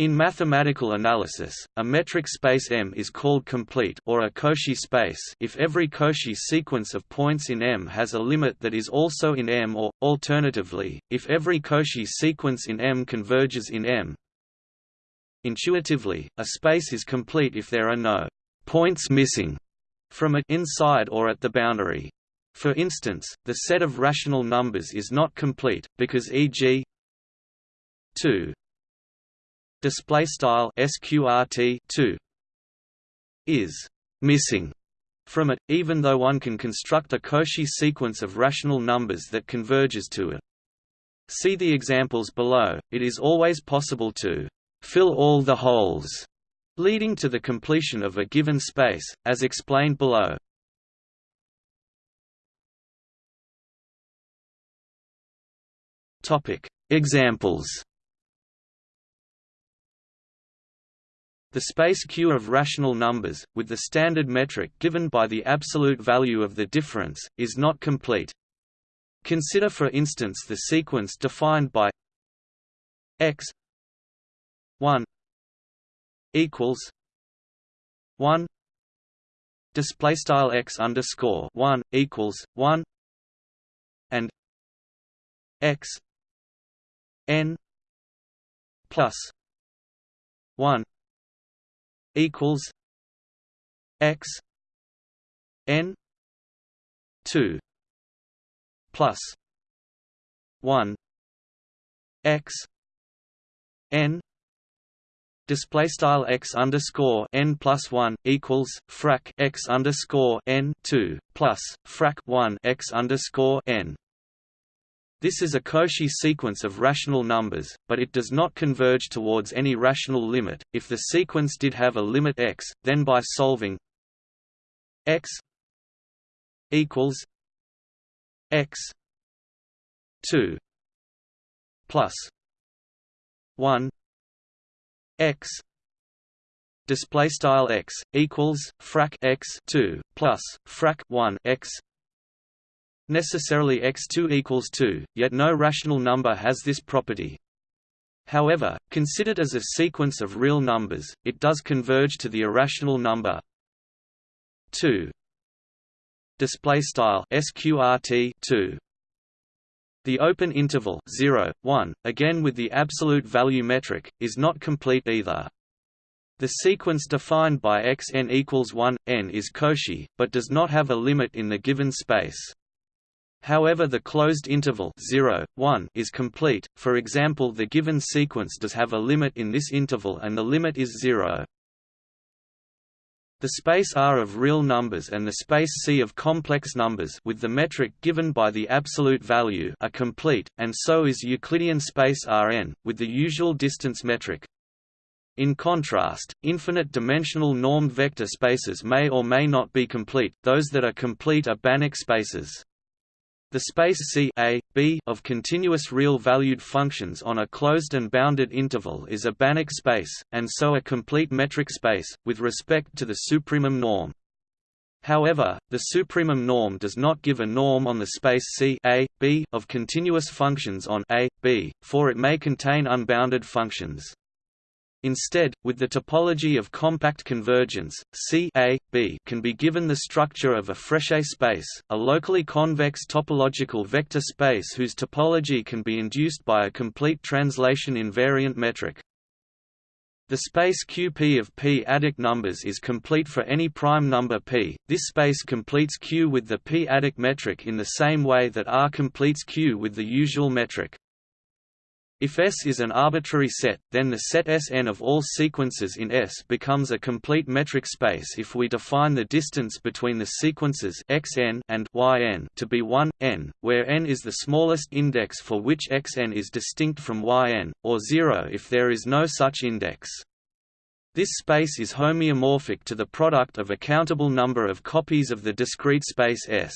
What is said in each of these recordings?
In mathematical analysis, a metric space M is called complete or a Cauchy space if every Cauchy sequence of points in M has a limit that is also in M or, alternatively, if every Cauchy sequence in M converges in M. Intuitively, a space is complete if there are no points missing from it inside or at the boundary. For instance, the set of rational numbers is not complete, because e.g. 2 display style sqrt 2 is missing from it even though one can construct a Cauchy sequence of rational numbers that converges to it. See the examples below. It is always possible to fill all the holes leading to the completion of a given space as explained below. Topic examples The space Q of rational numbers, with the standard metric given by the absolute value of the difference, is not complete. Consider for instance the sequence defined by x 1 equals 1 display style x underscore 1 equals 1 and x n plus 1 equals x n 2 plus 1 x n display style x underscore n plus one equals frac x underscore n two plus frac one x underscore n this is a Cauchy sequence of rational numbers, but it does not converge towards any rational limit. If the sequence did have a limit x, then by solving x equals x 2 plus 1 x display style x equals frac x 2 plus frac 1 x necessarily x2 equals 2, yet no rational number has this property. However, considered as a sequence of real numbers, it does converge to the irrational number 2. Display style sqrt 2. The open interval 0, 1, again with the absolute value metric, is not complete either. The sequence defined by x n equals 1, n is Cauchy, but does not have a limit in the given space. However the closed interval 0, 1 is complete, for example the given sequence does have a limit in this interval and the limit is 0. The space R of real numbers and the space C of complex numbers with the metric given by the absolute value are complete, and so is Euclidean space Rn, with the usual distance metric. In contrast, infinite-dimensional normed vector spaces may or may not be complete, those that are complete are Banach spaces. The space C A, B of continuous real-valued functions on a closed and bounded interval is a Banach space, and so a complete metric space, with respect to the supremum norm. However, the supremum norm does not give a norm on the space C A, B of continuous functions on A, B, for it may contain unbounded functions. Instead, with the topology of compact convergence, C A, B can be given the structure of a Frechet space, a locally convex topological vector space whose topology can be induced by a complete translation invariant metric. The space Qp of p-adic numbers is complete for any prime number p. This space completes Q with the p-adic metric in the same way that R completes Q with the usual metric. If S is an arbitrary set, then the set Sn of all sequences in S becomes a complete metric space if we define the distance between the sequences xn and yn to be 1, n, where n is the smallest index for which xn is distinct from yn, or 0 if there is no such index. This space is homeomorphic to the product of a countable number of copies of the discrete space S.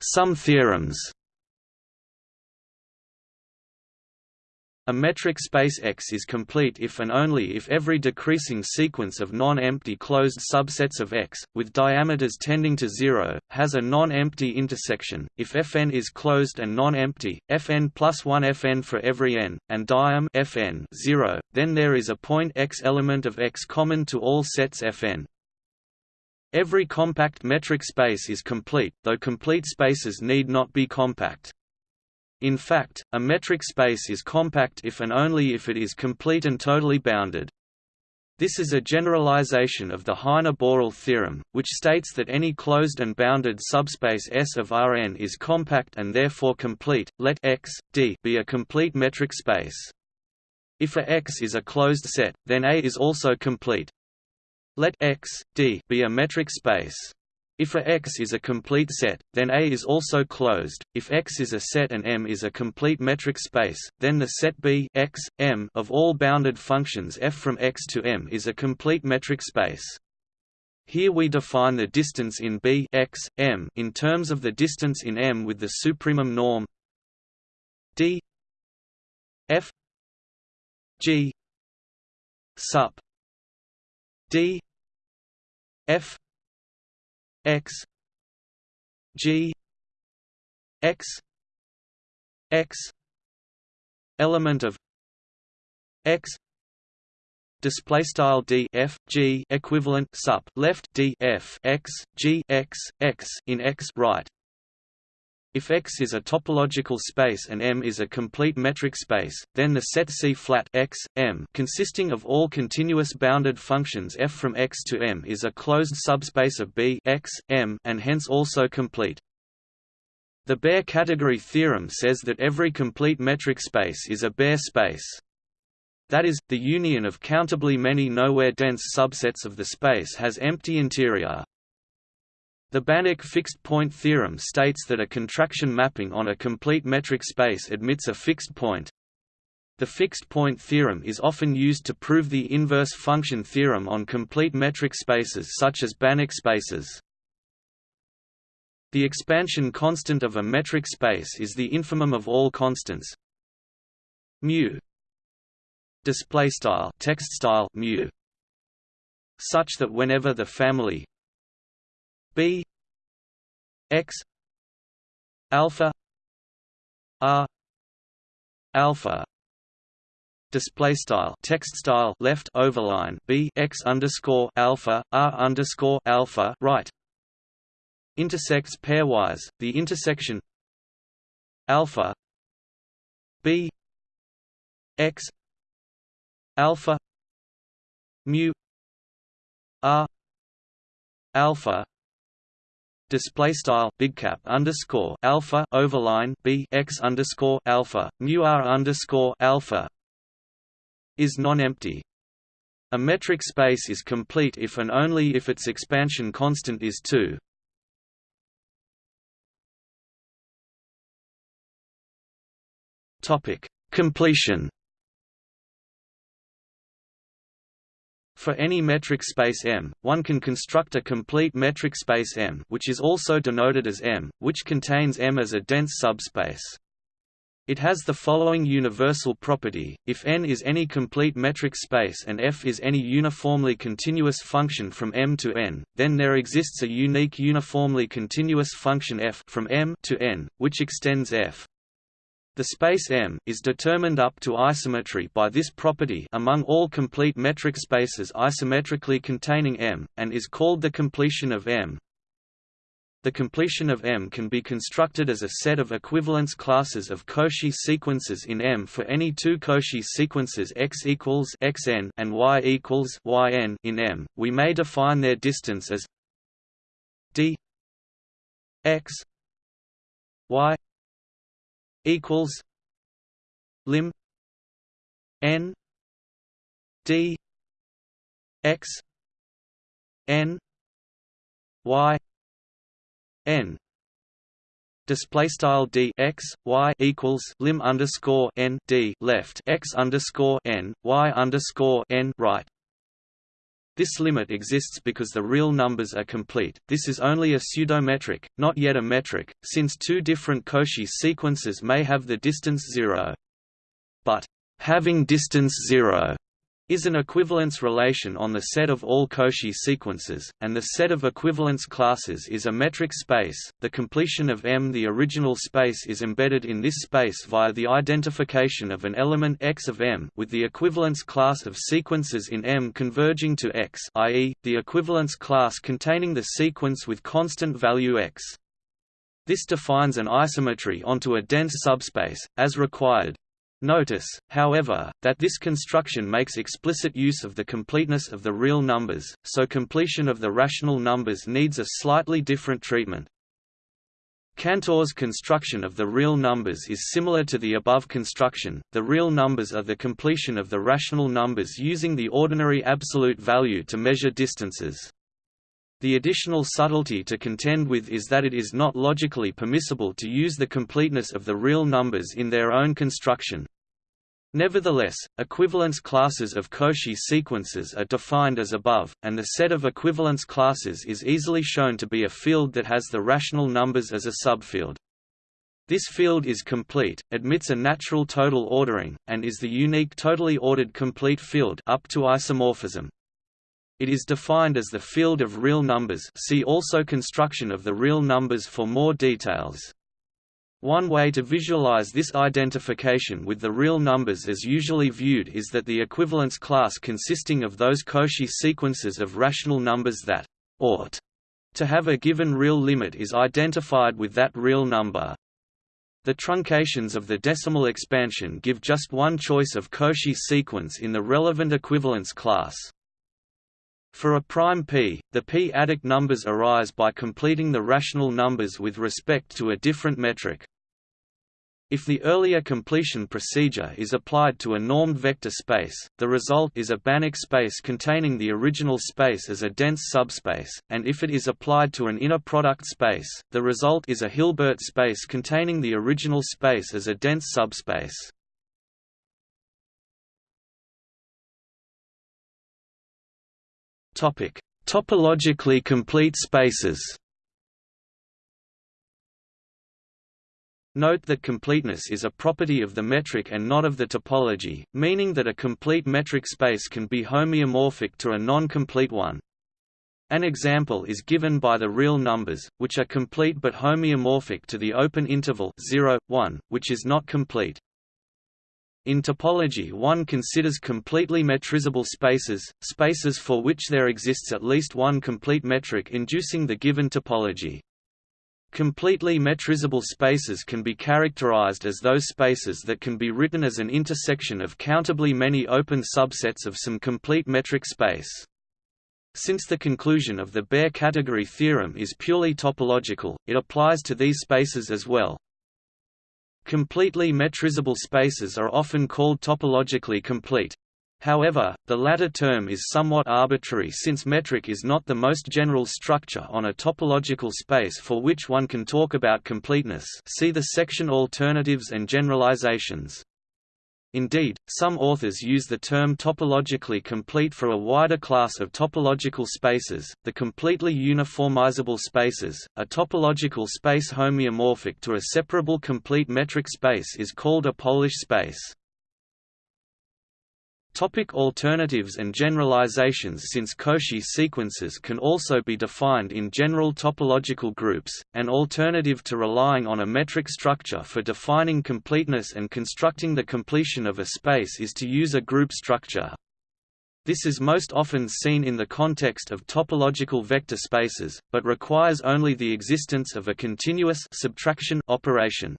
Some theorems. A metric space X is complete if and only if every decreasing sequence of non-empty closed subsets of X, with diameters tending to zero, has a non-empty intersection. If Fn is closed and non-empty, Fn plus 1 Fn for every n, and diam Fn 0, then there is a point X element of X common to all sets Fn. Every compact metric space is complete, though complete spaces need not be compact. In fact, a metric space is compact if and only if it is complete and totally bounded. This is a generalization of the Heine-Borel theorem, which states that any closed and bounded subspace S of Rn is compact and therefore complete. Let X, D be a complete metric space. If a X is a closed set, then A is also complete. Let X, D be a metric space. If a X is a complete set, then A is also closed. If X is a set and M is a complete metric space, then the set B X, M of all bounded functions f from X to M is a complete metric space. Here we define the distance in B X, M in terms of the distance in M with the supremum norm D F G sup D F x g x x element of x display style d f g equivalent sup left d f x g x x in x right if X is a topological space and M is a complete metric space, then the set C-flat X, M consisting of all continuous bounded functions f from X to M is a closed subspace of B X, M and hence also complete. The Baire category theorem says that every complete metric space is a Baire space. That is, the union of countably many nowhere dense subsets of the space has empty interior. The Banach fixed-point theorem states that a contraction mapping on a complete metric space admits a fixed point. The fixed-point theorem is often used to prove the inverse function theorem on complete metric spaces such as Banach spaces. The expansion constant of a metric space is the infimum of all constants mu display style text style mu such that whenever the family b x alpha r alpha display style text style left overline b x underscore alpha r underscore alpha right. Intersects pairwise the intersection alpha b x alpha mu r alpha display style big cap underscore alpha overline b x underscore alpha mu r underscore alpha is non-empty. A metric space is complete if and only if its expansion constant is 2. Topic: Completion. For any metric space M, one can construct a complete metric space M which is also denoted as M, which contains M as a dense subspace. It has the following universal property, if n is any complete metric space and f is any uniformly continuous function from m to n, then there exists a unique uniformly continuous function f from m to n, which extends f. The space M is determined up to isometry by this property among all complete metric spaces isometrically containing M, and is called the completion of M. The completion of M can be constructed as a set of equivalence classes of Cauchy sequences in M for any two Cauchy sequences x equals xn and y equals yn in M. We may define their distance as d x y equals lim n d x n y n. Display style d x y equals lim underscore n d left x underscore n y underscore n right this limit exists because the real numbers are complete. This is only a pseudometric, not yet a metric, since two different Cauchy sequences may have the distance zero. But having distance 0 is an equivalence relation on the set of all Cauchy sequences, and the set of equivalence classes is a metric space. The completion of M. The original space is embedded in this space via the identification of an element X of M with the equivalence class of sequences in M converging to X, i.e., the equivalence class containing the sequence with constant value X. This defines an isometry onto a dense subspace, as required, Notice, however, that this construction makes explicit use of the completeness of the real numbers, so completion of the rational numbers needs a slightly different treatment. Cantor's construction of the real numbers is similar to the above construction. The real numbers are the completion of the rational numbers using the ordinary absolute value to measure distances. The additional subtlety to contend with is that it is not logically permissible to use the completeness of the real numbers in their own construction. Nevertheless, equivalence classes of Cauchy sequences are defined as above, and the set of equivalence classes is easily shown to be a field that has the rational numbers as a subfield. This field is complete, admits a natural total ordering, and is the unique totally ordered complete field up to isomorphism. It is defined as the field of real numbers see also construction of the real numbers for more details. One way to visualize this identification with the real numbers as usually viewed is that the equivalence class consisting of those Cauchy sequences of rational numbers that ought to have a given real limit is identified with that real number. The truncations of the decimal expansion give just one choice of Cauchy sequence in the relevant equivalence class. For a prime p, the p-adic numbers arise by completing the rational numbers with respect to a different metric. If the earlier completion procedure is applied to a normed vector space, the result is a Banach space containing the original space as a dense subspace, and if it is applied to an inner product space, the result is a Hilbert space containing the original space as a dense subspace. Topic: Topologically complete spaces. Note that completeness is a property of the metric and not of the topology, meaning that a complete metric space can be homeomorphic to a non-complete one. An example is given by the real numbers, which are complete but homeomorphic to the open interval 0, 1, which is not complete. In topology one considers completely metrizable spaces, spaces for which there exists at least one complete metric inducing the given topology. Completely metrizable spaces can be characterized as those spaces that can be written as an intersection of countably many open subsets of some complete metric space. Since the conclusion of the Baire category theorem is purely topological, it applies to these spaces as well. Completely metrizable spaces are often called topologically complete. However, the latter term is somewhat arbitrary since metric is not the most general structure on a topological space for which one can talk about completeness see the section Alternatives and Generalizations. Indeed, some authors use the term topologically complete for a wider class of topological spaces, the completely uniformizable spaces. A topological space homeomorphic to a separable complete metric space is called a Polish space. Topic alternatives and generalizations Since Cauchy sequences can also be defined in general topological groups, an alternative to relying on a metric structure for defining completeness and constructing the completion of a space is to use a group structure. This is most often seen in the context of topological vector spaces, but requires only the existence of a continuous subtraction operation.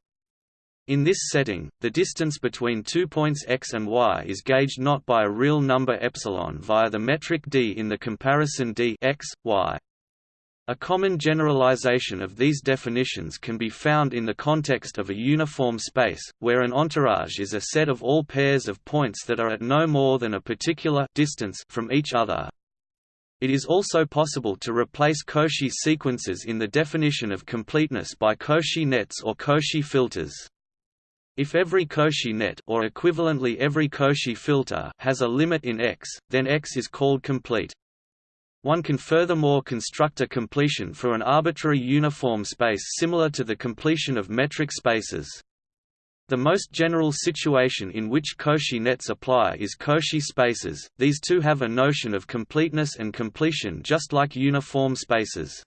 In this setting, the distance between two points x and y is gauged not by a real number epsilon via the metric d in the comparison d x, y. A common generalization of these definitions can be found in the context of a uniform space, where an entourage is a set of all pairs of points that are at no more than a particular distance from each other. It is also possible to replace Cauchy sequences in the definition of completeness by Cauchy nets or Cauchy filters. If every Cauchy net or equivalently every Cauchy filter has a limit in X, then X is called complete. One can furthermore construct a completion for an arbitrary uniform space similar to the completion of metric spaces. The most general situation in which Cauchy nets apply is Cauchy spaces, these two have a notion of completeness and completion just like uniform spaces.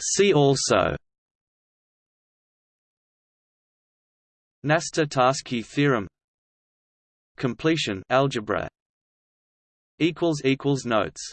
See also. Knaster-Tarski theorem. Completion algebra. Notes